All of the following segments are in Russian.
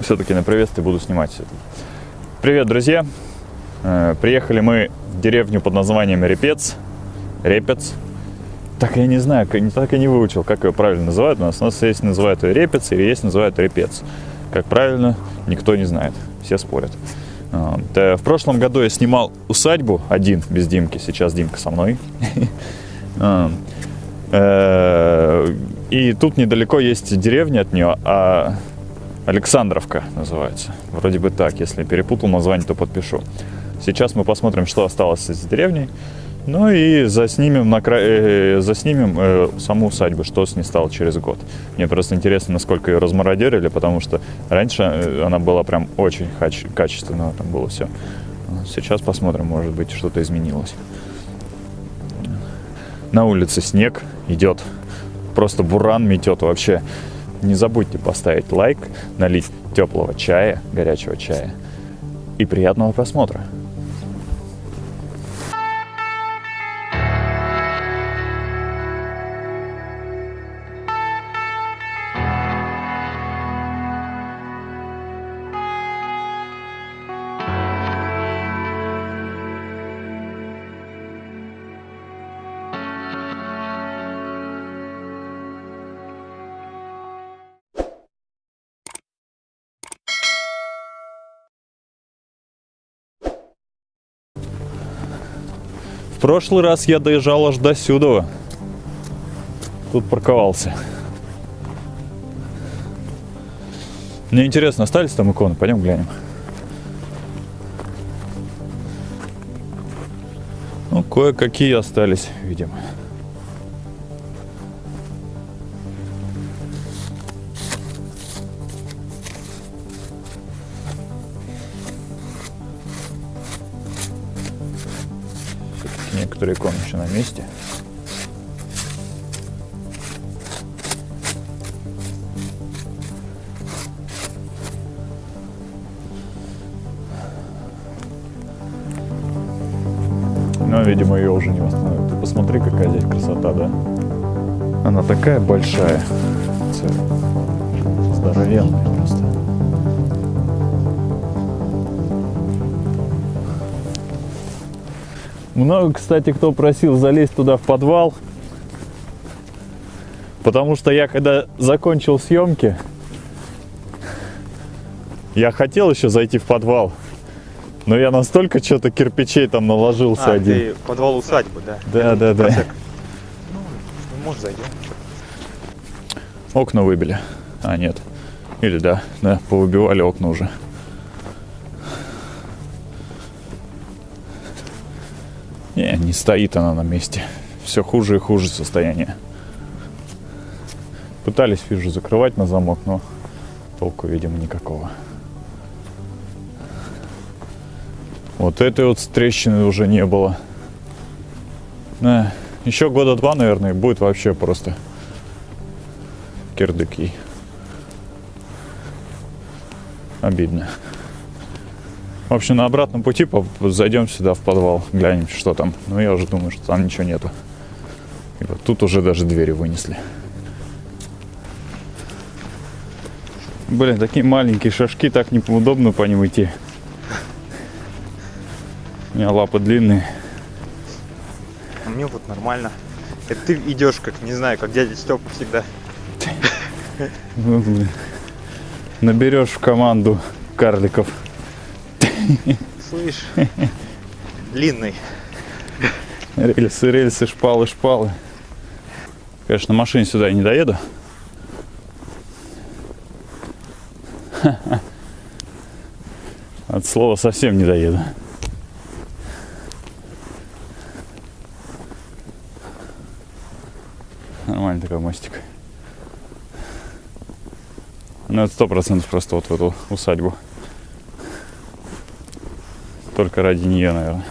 все-таки на приветствие буду снимать. Привет, друзья! Э, Приехали мы в деревню под названием Репец. Репец. Так я не знаю, так я не выучил, как ее правильно называют. У нас, у нас есть называют ее Репец, или есть называют Репец. Как правильно, никто не знает. Все спорят. Э, В прошлом году я снимал усадьбу один, без Димки. Сейчас Димка со мной. Э, И тут недалеко есть деревня от нее, а Александровка называется. Вроде бы так. Если перепутал название, то подпишу. Сейчас мы посмотрим, что осталось из деревни. Ну и заснимем, на кра... э, заснимем э, саму усадьбу, что с ней стало через год. Мне просто интересно, насколько ее размародерили, потому что раньше э, она была прям очень хач- качественно, там было все. Сейчас посмотрим, может быть, что-то изменилось. На улице снег идет, просто буран метет вообще. Не забудьте поставить лайк, налить теплого чая, горячего чая. И приятного просмотра. Прошлый раз я доезжал аж до сюда. Тут парковался. Мне интересно, остались там иконы? Пойдем глянем. Ну, кое-какие остались, видимо. Иконы еще на месте. Но, видимо, ее уже не восстановят. Ты посмотри, какая здесь красота, да? Она такая большая. Здоровенная просто. Много, кстати, кто просил залезть туда в подвал. Потому что я, когда закончил съемки, я хотел еще зайти в подвал. Но я настолько что-то кирпичей там наложился А, один. ты подвал усадьбы, да? Да, да, да. Ну, может, зайдем. Окна выбили. А, нет. Или да, да, повыбивали окна уже. Не, не стоит она на месте. Все хуже и хуже состояние. Пытались, вижу, закрывать на замок, но толку, видимо, никакого. Вот этой вот трещины уже не было. Да, еще года два, наверное, будет вообще просто кирдыки. Обидно. В общем, на обратном пути зайдем сюда в подвал, глянем, что там. Но я уже думаю, что там ничего нету. И вот тут уже даже двери вынесли. Блин, такие маленькие шажки, так неудобно по ним идти. У меня лапы длинные. А мне вот нормально. Это ты идешь, как, не знаю, как дядя Степа всегда. Ну, блин. Наберешь в команду карликов. Слышь, длинный. Рельсы, рельсы, шпалы, шпалы. Конечно, на машине сюда я не доеду. От слова совсем не доеду. Нормальный такой мостик. Ну, это сто процентов просто вот в эту усадьбу. Только ради нее, наверное.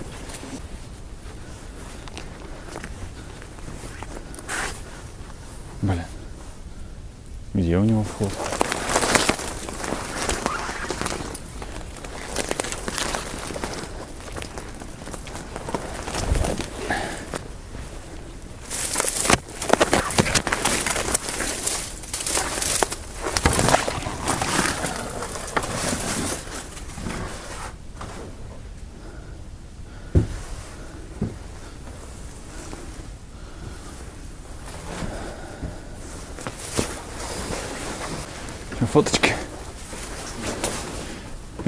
Блин. Где у него вход?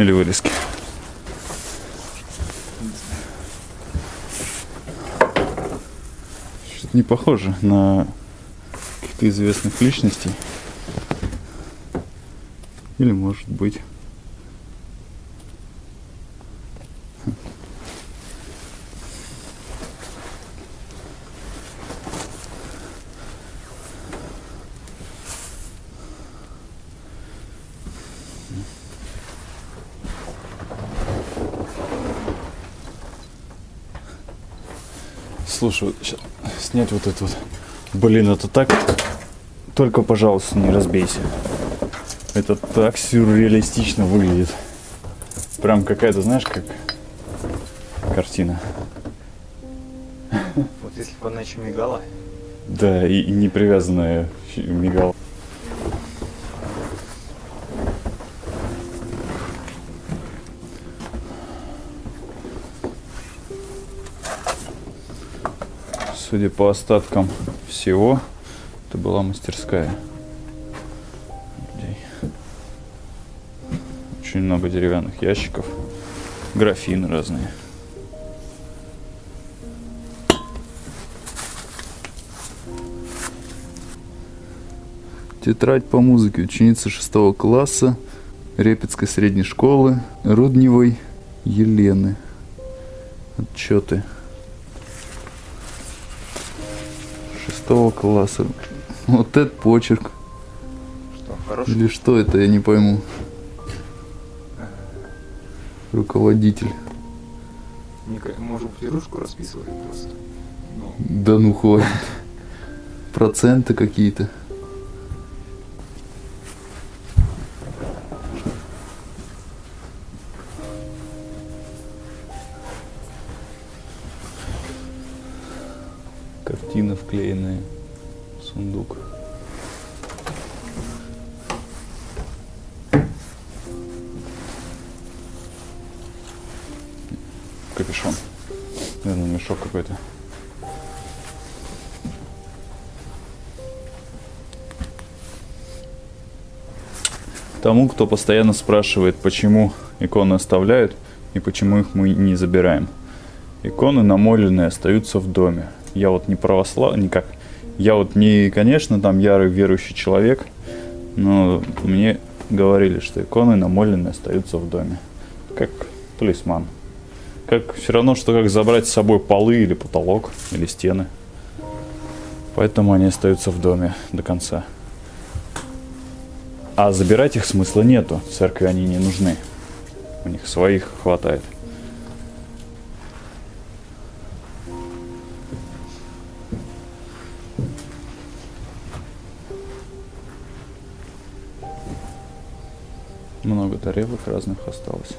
Или вырезки. Что-то не похоже на каких-то известных личностей. Или может быть. Слушай, вот щас снять вот это вот. Блин, это так. Только, пожалуйста, не разбейся. Это так сюрреалистично выглядит. Прям какая-то, знаешь, как картина. Вот если бы она еще мигала. Да, и, и не привязанная щ- Судя по остаткам всего, это была мастерская. Очень много деревянных ящиков, графины разные. Тетрадь по музыке ученица 6 класса Репецкой средней школы Рудневой Елены. Отчеты. 6 класса. Вот этот почерк. Что, хороший? Или что это, я не пойму. Руководитель. Можем пирушку расписывать просто. Ну, Да ну хватит. Проценты какие-то. Тому, кто постоянно спрашивает, почему иконы оставляют и почему их мы не забираем. Иконы намоленные остаются в доме. Я вот не православ... никак. Я вот не, конечно, там ярый верующий человек, но мне говорили, что иконы намоленные остаются в доме. Как талисман. Как все равно, что как забрать с собой полы или потолок, или стены. Поэтому они остаются в доме до конца. А забирать их смысла нету. Церкви они не нужны. У них своих хватает. Много тарелок разных осталось.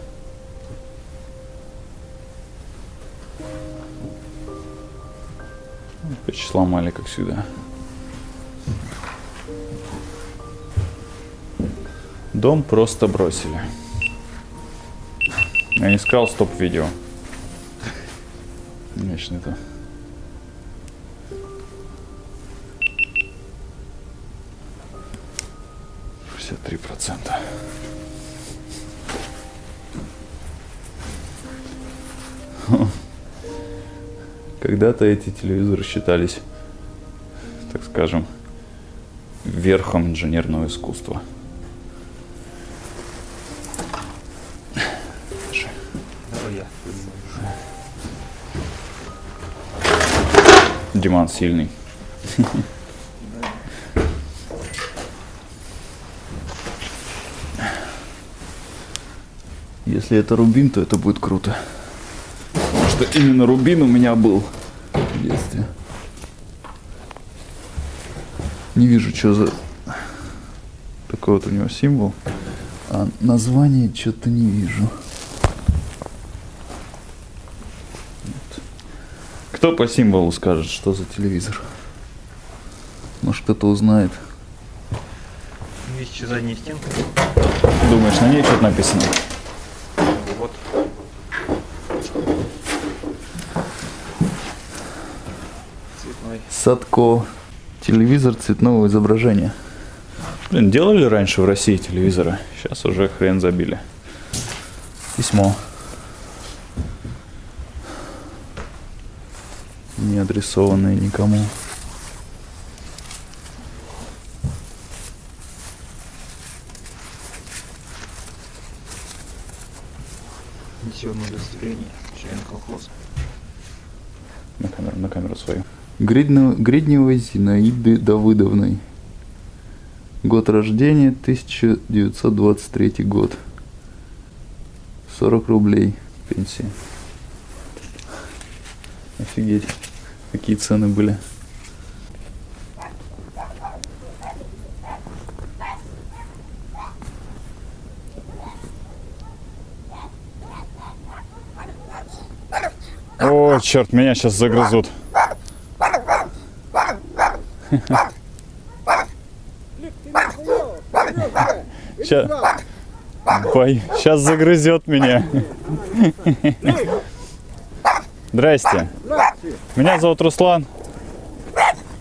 Опять сломали, как всегда. Дом просто бросили. Я искал стоп-видео. Конечно, это... Три процента. Когда-то эти телевизоры считались, так скажем, верхом инженерного искусства. Диман сильный. Если это рубин, то это будет круто. Потому что именно рубин у меня был в детстве. Не вижу, что за такой вот у него символ. А название что-то не вижу. Кто по символу скажет, что за телевизор? Может кто-то узнает. Еще задняя стенка. Думаешь, на ней что-то написано? Вот. цветной. Садко. Телевизор цветного изображения. Блин, делали раньше в России телевизоры. Сейчас уже хрен забили. Письмо. Не адресованное никому. Пенсионное удостоверение. Член колхоза. На камеру, на камеру свою. Гридно- Гридневой Зинаиды Давыдовной. Год рождения 1923 год. 40 рублей пенсия. Офигеть, какие цены были. О, черт, меня сейчас загрызут. Сейчас, сейчас загрызет меня. Здрасте. Меня зовут Руслан.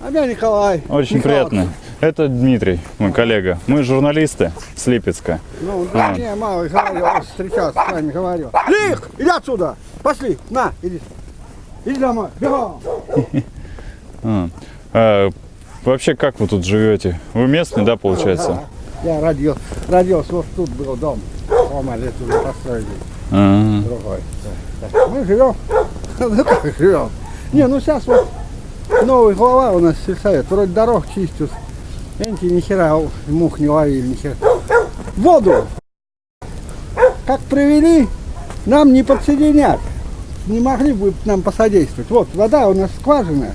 А меня Николай. Очень Михайлович. приятно. Это Дмитрий, мой коллега. Мы журналисты с Липецка. Ну, да, А. не, мало говорил, встречался с вами, говорил. Лих, иди отсюда. Пошли, на, иди. Иди домой, бегом. А. А, вообще, как вы тут живете? Вы местный, да, получается? Я родил, родился, вот тут был дом. Дома лет уже построили, А, другой. Да, так. Мы живем, ну как живем. Не, ну сейчас вот новый глава у нас сельсовет, вроде дорог чистят. Эти ни хера мух не ловили, ни хера. Воду, как привели, нам не подсоединят. Не могли бы нам посодействовать. Вот вода у нас скважина.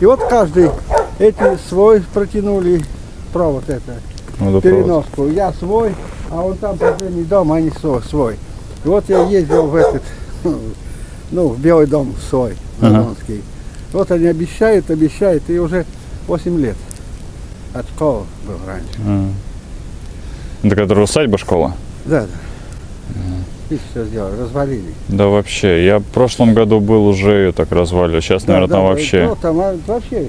И вот каждый эти свой протянули провод это водопровод. переноску. Я свой, а он там последний дом, они свой. свой. И вот я ездил в этот, ну, в Белый дом свой, Ага. Донский. Вот они обещают, обещают, и уже 8 лет. От школы был раньше. А. Это которая усадьба школа? Да, да. И все сделали, развалили. Да вообще, я в прошлом году был уже ее так развалил. Сейчас, Да, наверное, да, там вообще. ну, там, а, вообще,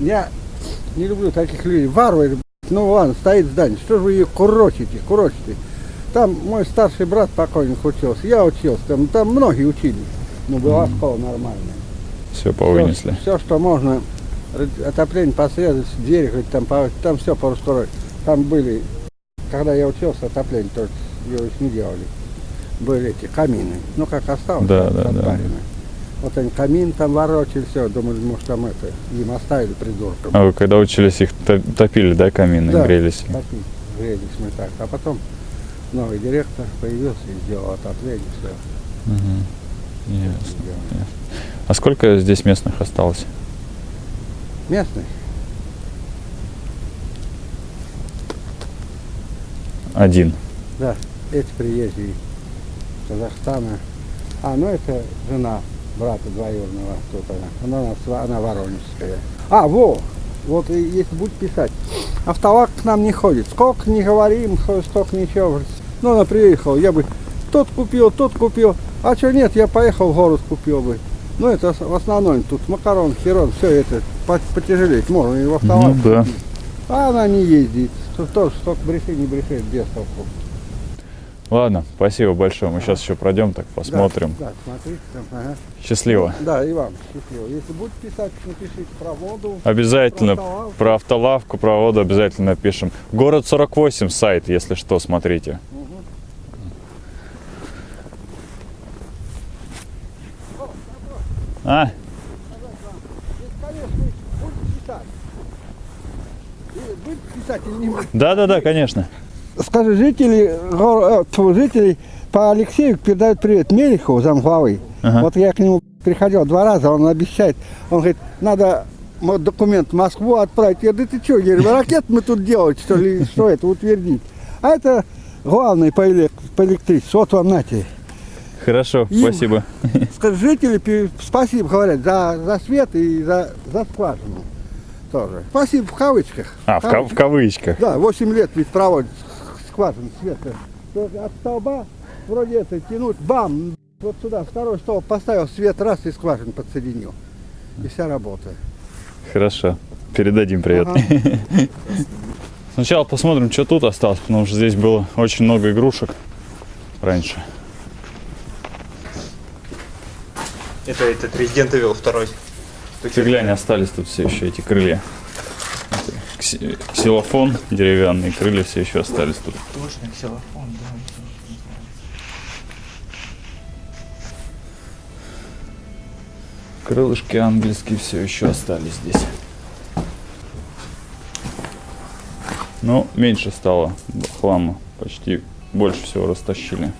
я не люблю таких людей. Варвары, ну ладно, стоит здание, что же вы ее курочите, курочите. Там мой старший брат покойник учился, я учился, там, там многие учились. Ну, была школа нормальная. Все повынесли. Все, что можно, отопление посрезать, двери хоть там, там все порастроить. Там были, когда я учился, отопление только его еще не делали. Были эти камины. Ну, как осталось, Да, так, да, да. Вот они камин там ворочали, все, думали, может там это, им оставили придуркам. А вы когда учились, их то- топили, да, камины, Да. грелись? Такие, грелись мы так. А потом новый директор появился и сделал отопление, все. Мгм. Ясно. А сколько здесь местных осталось? Местный? Один. Да, эти приезжие из Казахстана. А, ну это жена брата двоюродного, тут она. Она, во- она воронежская. А, во, вот если будет писать. Автовак к нам не ходит. Сколько не говорим, столько ничего. Ну, она приехала, я бы тот купил, тот купил. А что нет, я поехал в город купил бы. Ну, это в основном тут макарон, херон, все это по- потяжелеть можно и в автовак. Ну да. А она не ездит. Тоже столько бреши, не брешит, без толку. Ладно, спасибо большое. Мы сейчас еще пройдем, так посмотрим. Да, да, смотрите там, ага. Счастливо. Да, и вам счастливо. Если будете писать, напишите про воду. Обязательно Про автолавку. про автолавку, про воду обязательно напишем. Город 48 сайт, если что, смотрите. А, Если, конечно, будете писать. И Будете писать или не будете? да-да-да, конечно. Скажи, жители, э, жители по Алексею передают привет Мелихову, замглавы. Ага. Вот я к нему приходил два раза, он обещает, он говорит, надо документ в Москву отправить. Я говорю, да ты что, я говорю, ракет мы тут делать, что ли, что это, утвердить. А это главный по, элек- по электричеству, вот вам нате. Хорошо, Им- спасибо. Жители спасибо говорят за, за свет и за, за скважину тоже. Спасибо в кавычках. А, в, ка- в кавычках. Да, 8 лет ведь проводит скважину света. От столба вроде это тянуть, бам, вот сюда второй столб поставил, свет раз и скважину подсоединил. И вся работа. Хорошо. Передадим привет. Ага. Сначала посмотрим, что тут осталось, потому что здесь было очень много игрушек раньше. Это этот Resident Evil 2. Ты глянь, остались тут все еще эти крылья. Ксилофон деревянный, крылья все еще остались тут. Точно, ксилофон, да. Крылышки ангельские все еще остались здесь. Но меньше стало хлама. Почти больше всего растащили.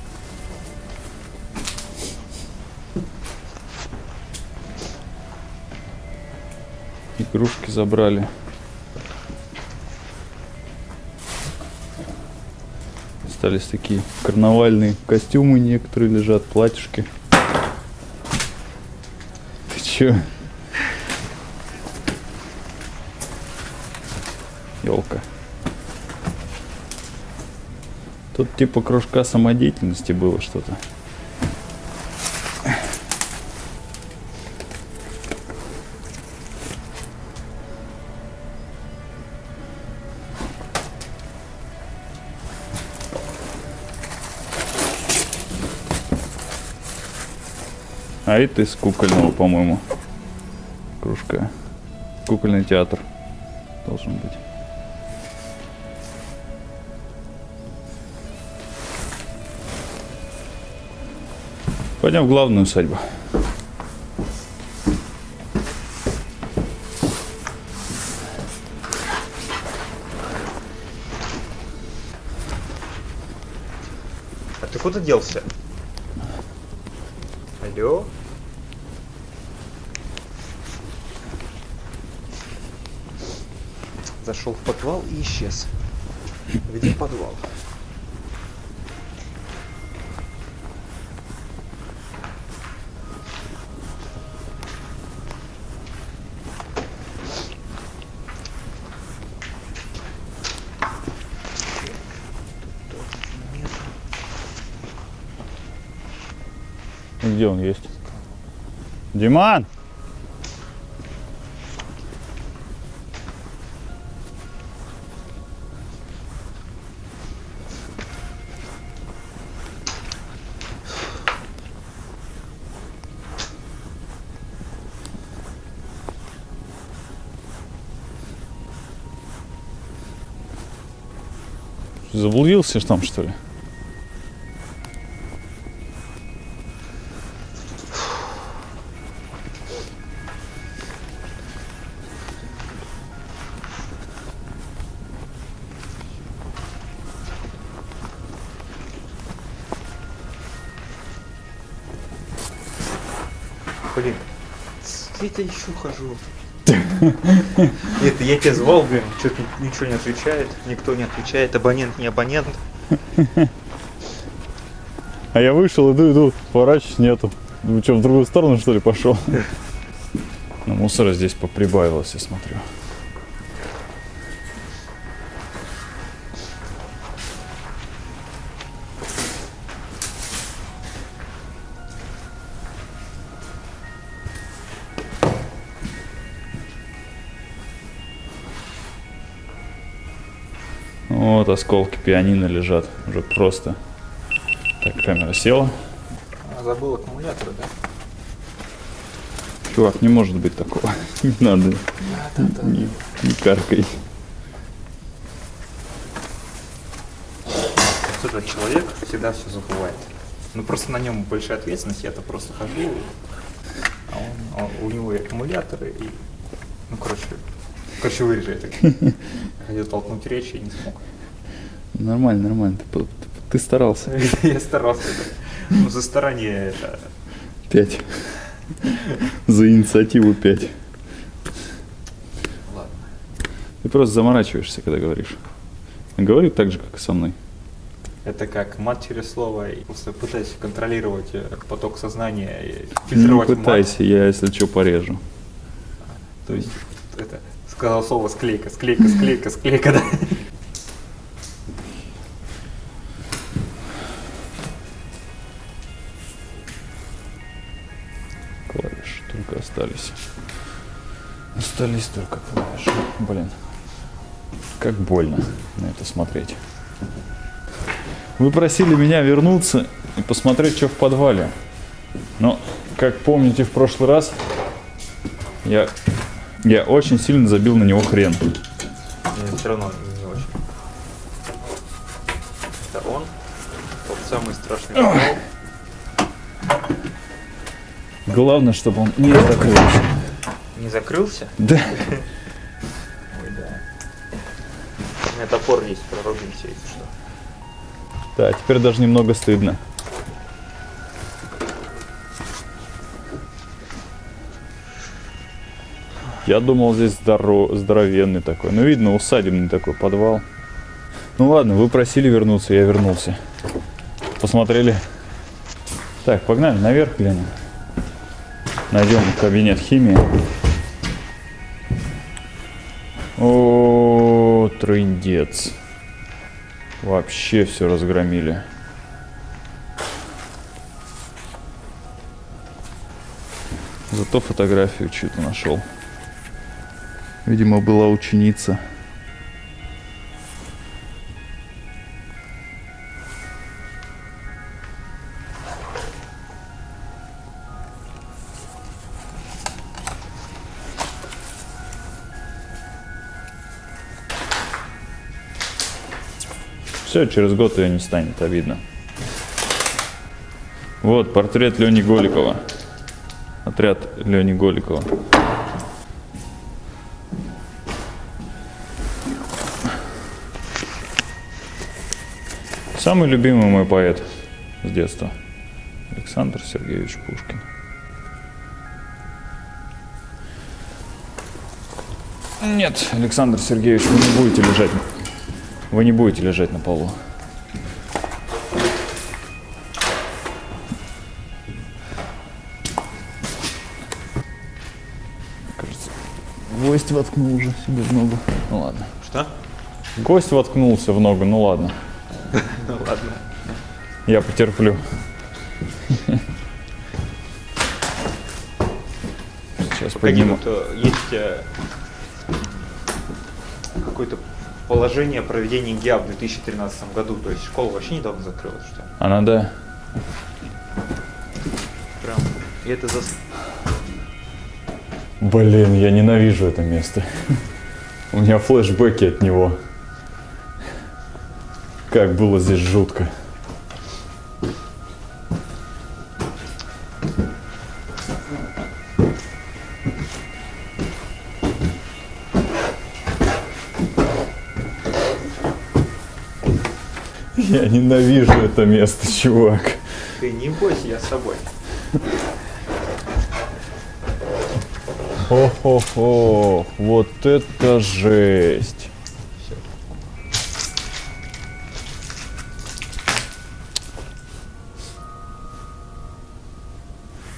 Игрушки забрали. Остались такие карнавальные костюмы некоторые лежат, платьишки. Ты чё? Елка. Тут типа кружка самодеятельности было что-то. А это из кукольного, по-моему, кружка. Кукольный театр должен быть. Пойдем в главную усадьбу. А ты куда делся? Алло? Зашел в подвал и исчез. Где подвал? Где он есть? Диман! Заблудился там, что ли? Блин, где я еще хожу? Это я тебя звал, блин, что-то ничего не отвечает, никто не отвечает, абонент не абонент. А я вышел, иду, иду, поворачиваюсь, нету. Ну что, в другую сторону, что ли, пошел? Но мусора здесь поприбавилось, я смотрю. Вот осколки пианино лежат уже просто. Так, камера села. А, забыл аккумулятор, да? Чувак, не может быть такого. Не надо. Не, не каркай. Слушай, человек всегда все забывает. Ну просто на нем большая ответственность, я-то просто хожу, а он, а у него и аккумуляторы, и, ну короче, короче вырежи это. Хотел толкнуть речь и не смог. Нормально, нормально. Ты, ты- старался. Я старался. Ну за старание это... Пять. За инициативу пять. Ладно. Ты просто заморачиваешься, когда говоришь. Говорю так же, как и со мной. Это как мат через слово, и просто пытаюсь контролировать э, поток сознания, и Не фильтровать мат. Ну, пытайся, я если что порежу. То есть, это, сказал слово склейка, склейка, склейка, склейка, да. Остались. Остались только клавиши. Блин. Как больно на это смотреть. Вы просили меня вернуться и посмотреть, что в подвале. Но, как помните, в прошлый раз я, я очень сильно забил на него хрен. Мне все равно Главное, чтобы он не закрылся. Не закрылся? Да. Ой, да. У меня топор есть, прорубимся, если что. Да, теперь даже немного стыдно. Я думал, здесь здоро- здоровенный такой. Ну, видно, усадебный такой подвал. Ну ладно, вы просили вернуться, я вернулся. Посмотрели. Так, погнали наверх глянем. Найдем кабинет химии. О, трындец. Вообще все разгромили. Зато фотографию чью-то нашел. Видимо, была ученица. Все, через год ее не станет, обидно. Вот портрет Лени Голикова. Отряд Лени Голикова. Самый любимый мой поэт с детства. Александр Сергеевич Пушкин. Нет, Александр Сергеевич, вы не будете лежать. Вы не будете лежать на полу. Кажется, гвоздь воткнул уже себе в ногу. Ну ладно. Что? Гость воткнулся в ногу, ну ладно. Ну ладно. Я потерплю. Сейчас подниму. э, есть э, какое-то положение о проведении ГИА в 2013 году? То есть школа вообще недавно закрылась, что ли? Она да. Прям. И это за... Блин, я ненавижу это место. У меня флешбеки от него. Как было здесь жутко. Ненавижу это место, чувак. Ты не бойся, я с собой. Хо-хо-хо, вот это жесть.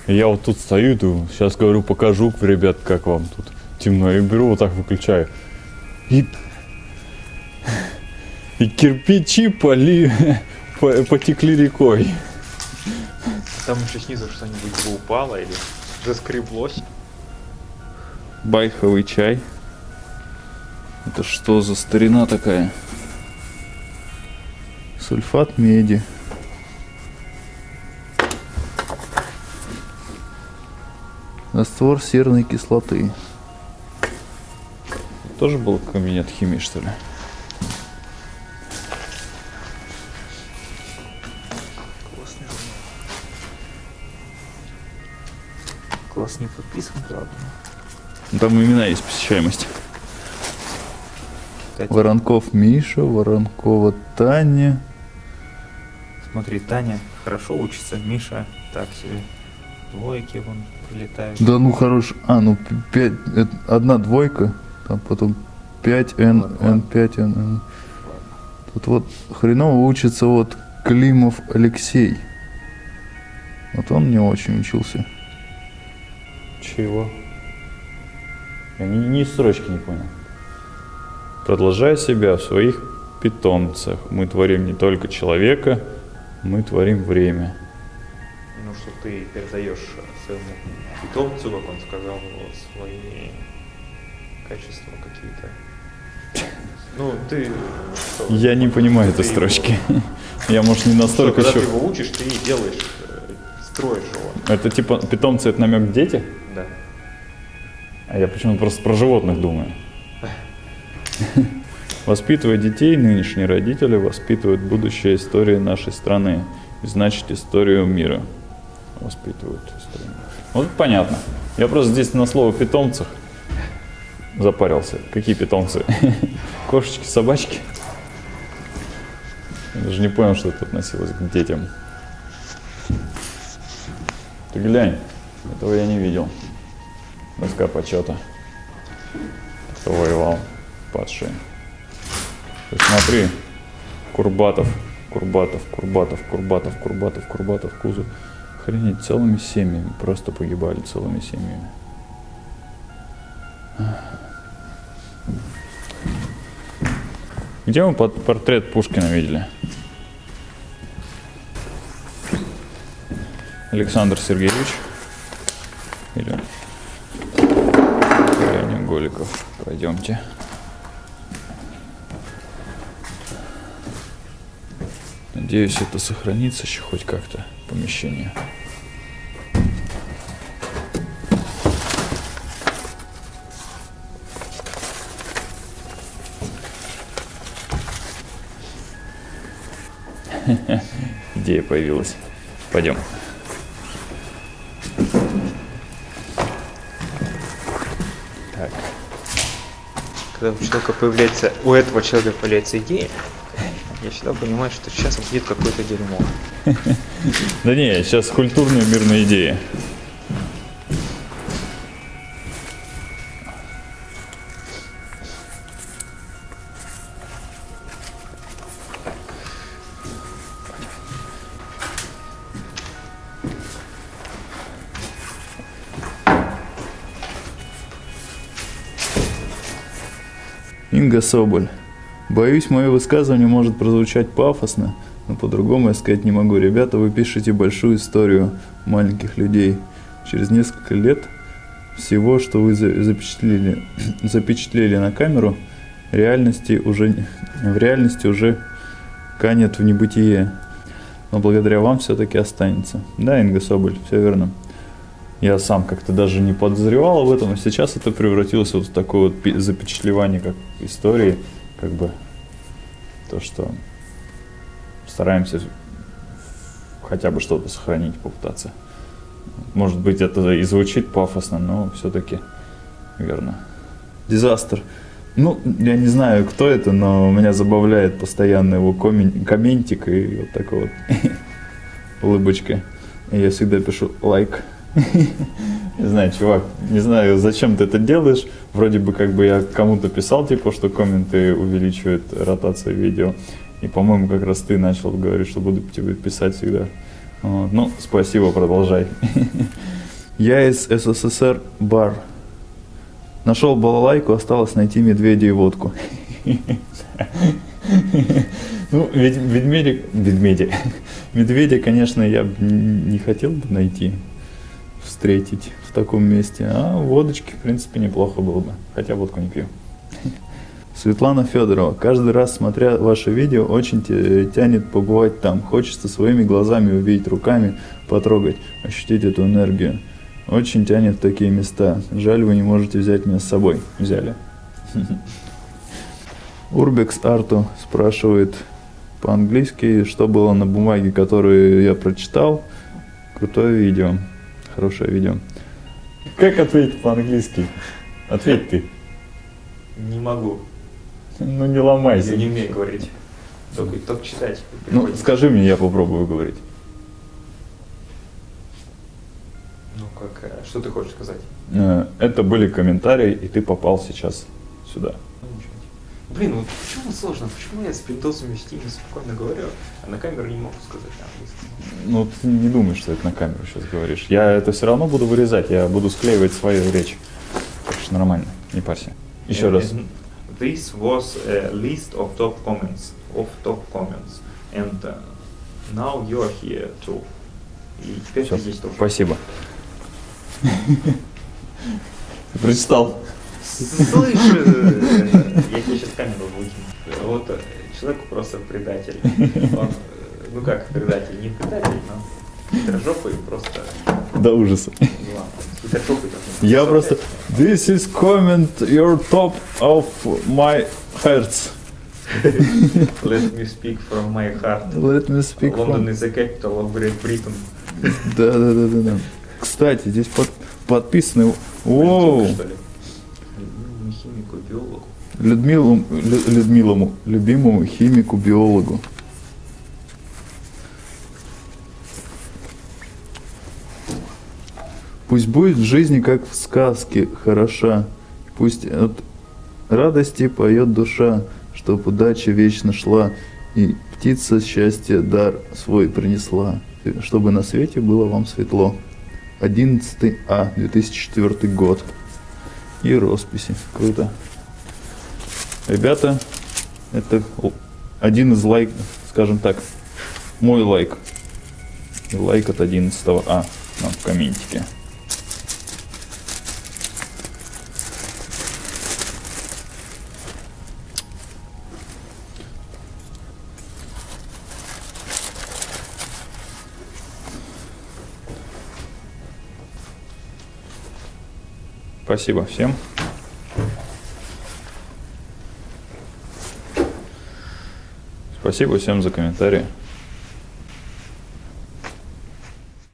Я вот тут стою, думаю, сейчас говорю, покажу, ребят, как вам тут темно. И беру, вот так выключаю. И, и кирпичи поли, по- потекли рекой. Там еще снизу что-нибудь бы упало или заскреблось. Байховый чай. Это что за старина такая? Сульфат меди. Раствор серной кислоты. Тоже был кабинет химии, что ли? Подписан, правда. Ну, Там имена есть посещаемость. Кстати, Воронков Миша, Воронкова Таня. смотри, Таня хорошо учится, Миша так себе. Двойки вон прилетают. Да ну хорош. А, ну п- пять, это одна двойка, там потом 5 N, Ладно, N 5 N, N. Тут вот хреново учится вот Климов Алексей. Вот он не очень учился. Чего? Я ни, ни строчки не понял. Продолжая себя в своих питомцах, мы творим не только человека, мы творим время. Ну, что ты передаешь своему питомцу, как он сказал, свои качества какие-то. Ну, ты... что, Я не понимаю этой строчки. Я, может, не его- настолько что, когда еще... ты его учишь, ты делаешь, э, строишь его. Это типа питомцы, это намек дети? Да. А я почему-то просто про животных думаю. Воспитывая детей, нынешние родители воспитывают будущее истории нашей страны. И значит, историю мира. Воспитывают историю. Вот это понятно. Я просто здесь на слово питомцах запарился. Какие питомцы? Кошечки, собачки? Я даже не понял, что это относилось к детям. Ты глянь, этого я не видел. Доска почета. Кто воевал? Падшие. Смотри, Курбатов, Курбатов, Курбатов, Курбатов, Курбатов, Курбатов, Кузов. Охренеть, целыми семьями, просто погибали целыми семьями. Где мы портрет Пушкина видели? Александр Сергеевич или Леонид Голиков. Пойдемте. Надеюсь, это сохранится еще хоть как-то помещение. Идея появилась. Пойдем. Когда у человека появляется, у этого человека появляется идея, я всегда понимаю, что сейчас будет какое-то дерьмо. Да не, сейчас культурные мирные идеи. Инга Соболь. Боюсь, мое высказывание может прозвучать пафосно, но по-другому я сказать не могу. Ребята, вы пишете большую историю маленьких людей. Через несколько лет всего, что вы за- запечатлели, запечатлели на камеру, реальности уже, в реальности уже канет в небытие. Но благодаря вам все-таки останется. Да, Инга Соболь, все верно. Я сам как-то даже не подозревал об этом, а сейчас это превратилось вот в такое вот запечатлевание как истории, как бы то, что стараемся хотя бы что-то сохранить, попытаться. Может быть, это и звучит пафосно, но все-таки верно. Дизастер. Ну, я не знаю, кто это, но меня забавляет постоянно его комментик и вот такой вот улыбочка. И я всегда пишу лайк. Не знаю, чувак, не знаю, зачем ты это делаешь. Вроде бы как бы я кому-то писал, типа, что комменты увеличивают ротацию видео. И, по-моему, как раз ты начал говорить, что буду тебе писать всегда. Вот. Ну, спасибо, продолжай. Я из СССР бар. Нашел балалайку, осталось найти медведя и водку. Ну, ведь ведмедя, ведмедя, медведя, конечно, я не хотел бы найти, встретить в таком месте. А водочки, в принципе, неплохо было бы. Хотя водку не пью. Светлана Федорова. Каждый раз, смотря ваше видео, очень тянет побывать там. Хочется своими глазами увидеть, руками потрогать, ощутить эту энергию. Очень тянет в такие места. Жаль, вы не можете взять меня с собой. Взяли. Урбекс Арту спрашивает по-английски, что было на бумаге, которую я прочитал. Крутое видео. Хорошее видео. Как ответить по-английски? Ответь ты. Не могу. Ну не ломайся. Я не умею говорить. Только, только читать. Ну, скажи мне, я попробую говорить. Ну, как, э, что ты хочешь сказать? Э, Это были комментарии, и ты попал сейчас сюда. Ну. Блин, вот почему сложно? Почему я с пиндосами в стиме спокойно говорю, а на камеру не могу сказать на английском? Ну, ты не думай, что это на камеру сейчас говоришь. Я это все равно буду вырезать, я буду склеивать свою речь. Так что нормально, не парься. Еще And- раз. and This was a list of top comments, of top comments, and uh, now you are here too. И теперь ты здесь тоже. Спасибо. Ты прочитал? Слышь, я тебе сейчас камеру вот э, человек просто предатель. Он, э, ну как предатель, не предатель, но хитрожопый просто До ужаса. тоже. Я просто... This is comment your top of my hearts. Let me speak from my heart. Let me speak Лондон from... is the capital of Great Britain. Да, да, да, да, да. Кстати, здесь под, подписаны... Воу! Что ли? Химику, биологу. Людмилу, Лю- Людмилому, любимому химику-биологу. Пусть будет в жизни, как в сказке, хороша. Пусть от радости поет душа, чтоб удача вечно шла, и птица счастья дар свой принесла, чтобы на свете было вам светло. 11 А, 2004 год. И росписи. Круто. Ребята, это один из лайк, скажем так, мой лайк. И лайк от 11 А нам в комментике. Спасибо всем. Спасибо всем за комментарии.